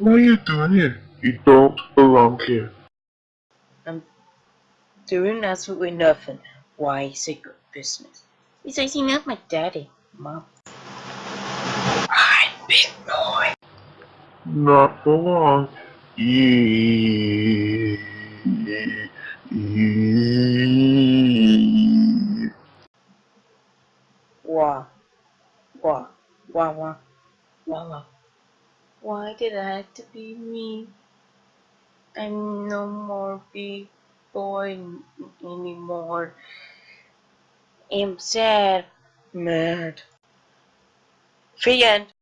What are you doing here? You don't belong here. I'm doing absolutely nothing. Why is it your business? Besides, you're not my daddy, mom. Right, big boy. Not for long. Yee. Yee. Wah. Wah. Wah wah. Wah wah. Why did I have to be me? I'm no more big boy anymore. I'm sad. Mad. The end.